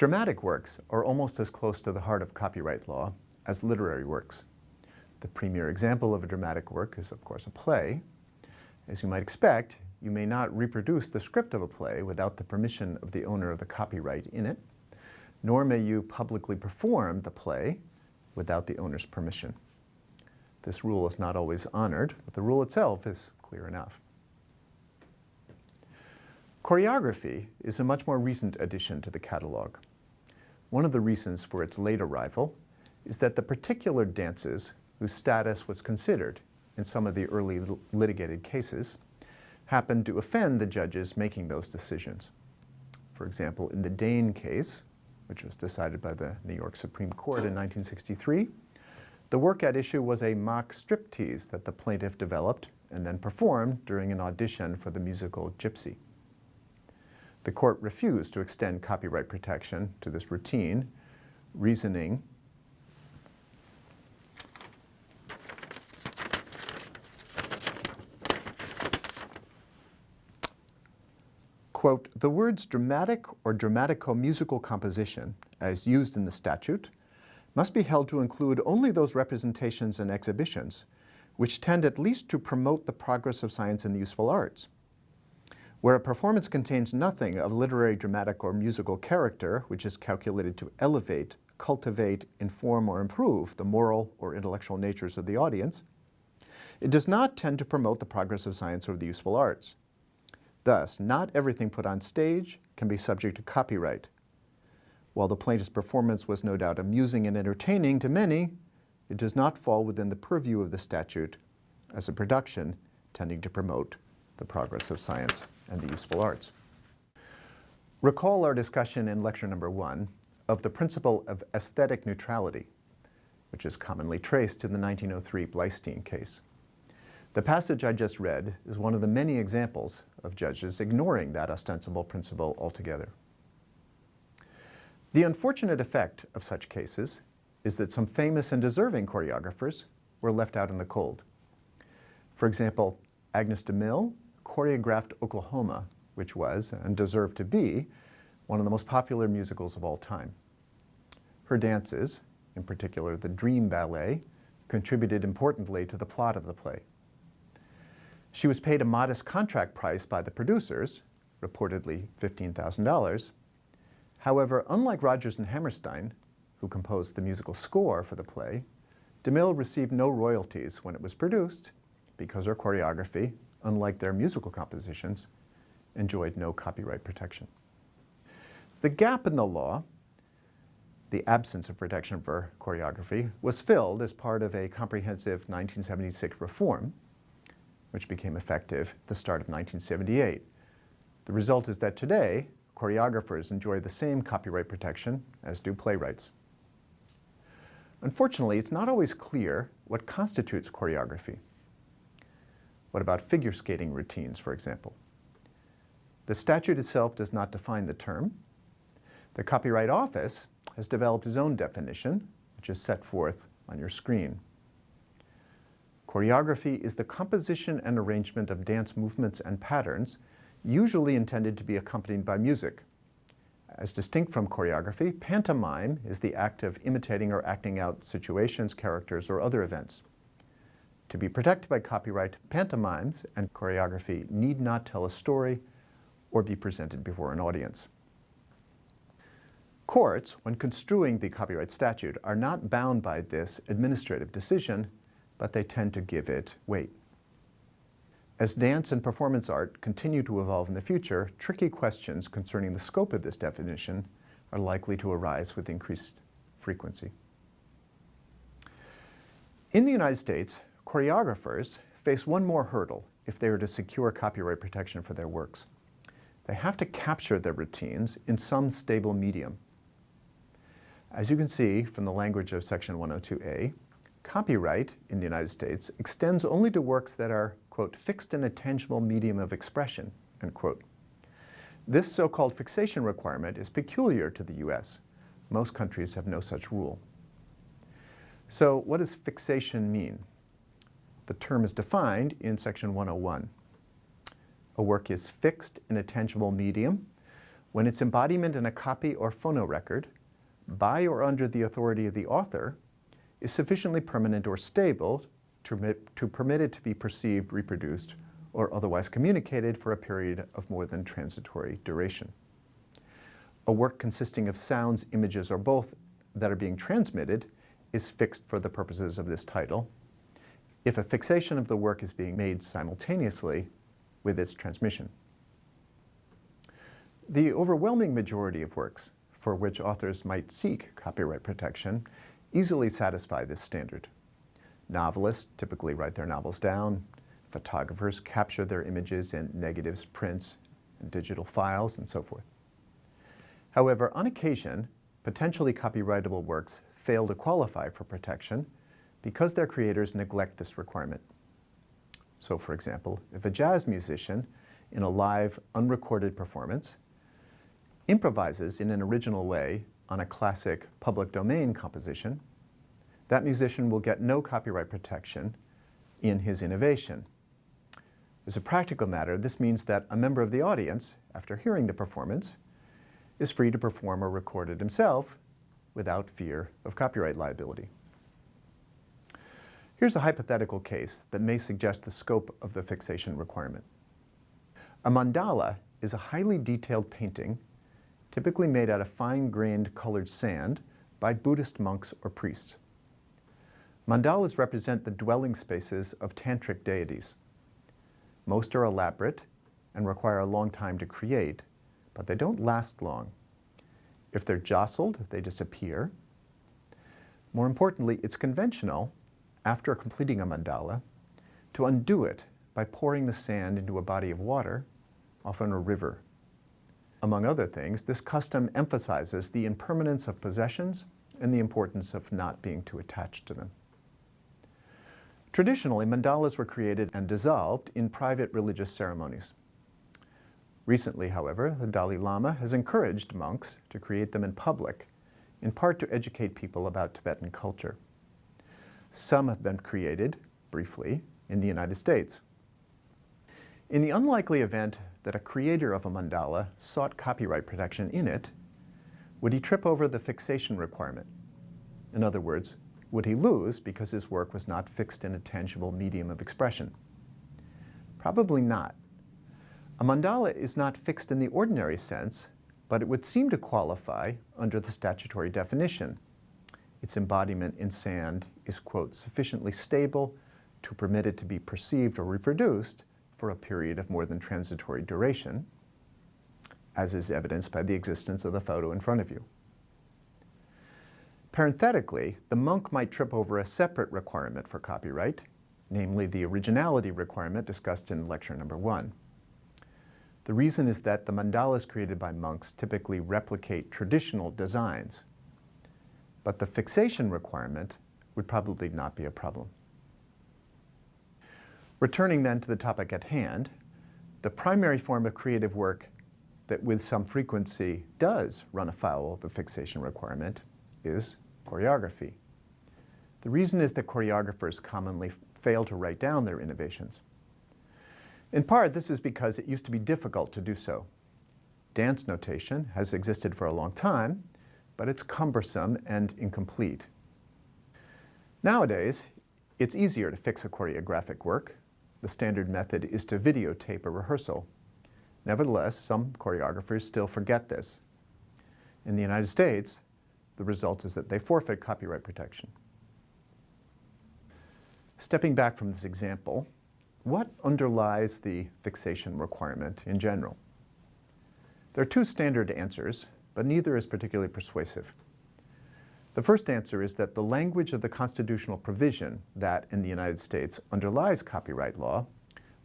Dramatic works are almost as close to the heart of copyright law as literary works. The premier example of a dramatic work is, of course, a play. As you might expect, you may not reproduce the script of a play without the permission of the owner of the copyright in it, nor may you publicly perform the play without the owner's permission. This rule is not always honored, but the rule itself is clear enough. Choreography is a much more recent addition to the catalog. One of the reasons for its late arrival is that the particular dances whose status was considered in some of the early litigated cases happened to offend the judges making those decisions. For example, in the Dane case, which was decided by the New York Supreme Court in 1963, the work at issue was a mock striptease that the plaintiff developed and then performed during an audition for the musical Gypsy. The court refused to extend copyright protection to this routine, reasoning quote, the words dramatic or dramatico-musical composition, as used in the statute, must be held to include only those representations and exhibitions which tend at least to promote the progress of science and the useful arts. Where a performance contains nothing of literary, dramatic, or musical character which is calculated to elevate, cultivate, inform, or improve the moral or intellectual natures of the audience, it does not tend to promote the progress of science or the useful arts. Thus, not everything put on stage can be subject to copyright. While the plaintiff's performance was no doubt amusing and entertaining to many, it does not fall within the purview of the statute as a production tending to promote the progress of science and the useful arts. Recall our discussion in lecture number one of the principle of aesthetic neutrality, which is commonly traced to the 1903 Bleistein case. The passage I just read is one of the many examples of judges ignoring that ostensible principle altogether. The unfortunate effect of such cases is that some famous and deserving choreographers were left out in the cold. For example, Agnes DeMille choreographed Oklahoma, which was, and deserved to be, one of the most popular musicals of all time. Her dances, in particular the Dream Ballet, contributed importantly to the plot of the play. She was paid a modest contract price by the producers, reportedly $15,000. However, unlike Rodgers and Hammerstein, who composed the musical score for the play, DeMille received no royalties when it was produced because her choreography, unlike their musical compositions, enjoyed no copyright protection. The gap in the law, the absence of protection for choreography, was filled as part of a comprehensive 1976 reform which became effective at the start of 1978. The result is that today, choreographers enjoy the same copyright protection as do playwrights. Unfortunately, it's not always clear what constitutes choreography. What about figure skating routines, for example? The statute itself does not define the term. The Copyright Office has developed its own definition, which is set forth on your screen. Choreography is the composition and arrangement of dance movements and patterns, usually intended to be accompanied by music. As distinct from choreography, pantomime is the act of imitating or acting out situations, characters, or other events. To be protected by copyright, pantomimes and choreography need not tell a story or be presented before an audience. Courts, when construing the copyright statute, are not bound by this administrative decision, but they tend to give it weight. As dance and performance art continue to evolve in the future, tricky questions concerning the scope of this definition are likely to arise with increased frequency. In the United States, choreographers face one more hurdle if they are to secure copyright protection for their works. They have to capture their routines in some stable medium. As you can see from the language of Section 102A, Copyright in the United States extends only to works that are, quote, fixed in a tangible medium of expression, end quote. This so-called fixation requirement is peculiar to the U.S. Most countries have no such rule. So what does fixation mean? The term is defined in Section 101. A work is fixed in a tangible medium when its embodiment in a copy or phonorecord, by or under the authority of the author, is sufficiently permanent or stable to permit, to permit it to be perceived, reproduced, or otherwise communicated for a period of more than transitory duration. A work consisting of sounds, images, or both that are being transmitted is fixed for the purposes of this title if a fixation of the work is being made simultaneously with its transmission. The overwhelming majority of works for which authors might seek copyright protection easily satisfy this standard. Novelists typically write their novels down. Photographers capture their images in negatives, prints, and digital files, and so forth. However, on occasion, potentially copyrightable works fail to qualify for protection because their creators neglect this requirement. So for example, if a jazz musician in a live, unrecorded performance improvises in an original way on a classic public domain composition, that musician will get no copyright protection in his innovation. As a practical matter, this means that a member of the audience, after hearing the performance, is free to perform or record it himself without fear of copyright liability. Here's a hypothetical case that may suggest the scope of the fixation requirement. A mandala is a highly detailed painting typically made out of fine-grained colored sand by Buddhist monks or priests. Mandalas represent the dwelling spaces of tantric deities. Most are elaborate and require a long time to create, but they don't last long. If they're jostled, they disappear. More importantly, it's conventional, after completing a mandala, to undo it by pouring the sand into a body of water, often a river. Among other things, this custom emphasizes the impermanence of possessions and the importance of not being too attached to them. Traditionally, mandalas were created and dissolved in private religious ceremonies. Recently, however, the Dalai Lama has encouraged monks to create them in public, in part to educate people about Tibetan culture. Some have been created, briefly, in the United States. In the unlikely event that a creator of a mandala sought copyright protection in it, would he trip over the fixation requirement? In other words, would he lose because his work was not fixed in a tangible medium of expression? Probably not. A mandala is not fixed in the ordinary sense, but it would seem to qualify under the statutory definition. Its embodiment in sand is, quote, sufficiently stable to permit it to be perceived or reproduced for a period of more than transitory duration, as is evidenced by the existence of the photo in front of you. Parenthetically, the monk might trip over a separate requirement for copyright, namely the originality requirement discussed in lecture number one. The reason is that the mandalas created by monks typically replicate traditional designs, but the fixation requirement would probably not be a problem. Returning then to the topic at hand, the primary form of creative work that with some frequency does run afoul of the fixation requirement is choreography. The reason is that choreographers commonly fail to write down their innovations. In part, this is because it used to be difficult to do so. Dance notation has existed for a long time, but it's cumbersome and incomplete. Nowadays, it's easier to fix a choreographic work the standard method is to videotape a rehearsal. Nevertheless, some choreographers still forget this. In the United States, the result is that they forfeit copyright protection. Stepping back from this example, what underlies the fixation requirement in general? There are two standard answers, but neither is particularly persuasive. The first answer is that the language of the constitutional provision that, in the United States, underlies copyright law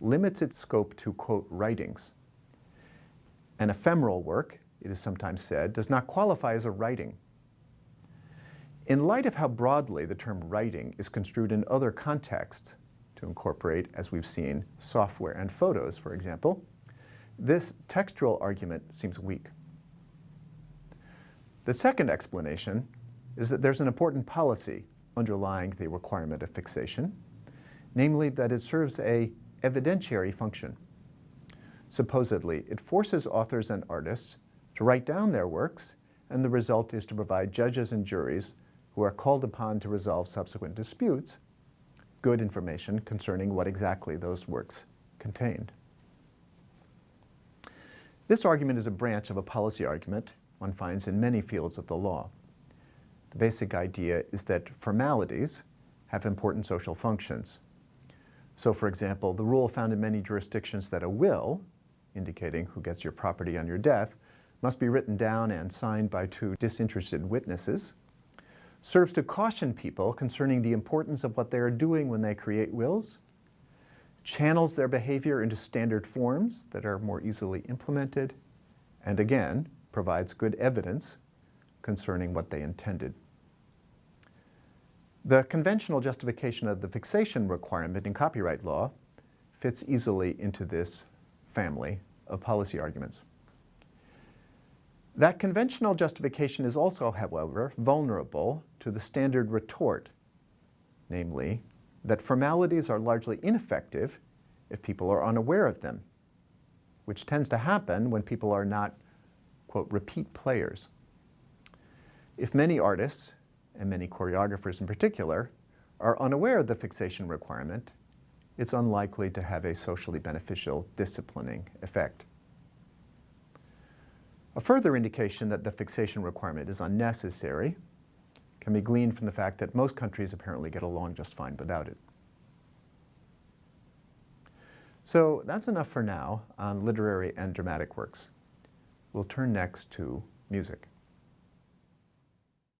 limits its scope to, quote, writings. An ephemeral work, it is sometimes said, does not qualify as a writing. In light of how broadly the term writing is construed in other contexts, to incorporate, as we've seen, software and photos, for example, this textual argument seems weak. The second explanation is that there's an important policy underlying the requirement of fixation, namely that it serves a evidentiary function. Supposedly, it forces authors and artists to write down their works, and the result is to provide judges and juries who are called upon to resolve subsequent disputes good information concerning what exactly those works contained. This argument is a branch of a policy argument one finds in many fields of the law. The basic idea is that formalities have important social functions. So for example, the rule found in many jurisdictions that a will, indicating who gets your property on your death, must be written down and signed by two disinterested witnesses, serves to caution people concerning the importance of what they are doing when they create wills, channels their behavior into standard forms that are more easily implemented, and again, provides good evidence concerning what they intended. The conventional justification of the fixation requirement in copyright law fits easily into this family of policy arguments. That conventional justification is also, however, vulnerable to the standard retort, namely, that formalities are largely ineffective if people are unaware of them, which tends to happen when people are not, quote, repeat players. If many artists, and many choreographers in particular, are unaware of the fixation requirement, it's unlikely to have a socially beneficial disciplining effect. A further indication that the fixation requirement is unnecessary can be gleaned from the fact that most countries apparently get along just fine without it. So that's enough for now on literary and dramatic works. We'll turn next to music.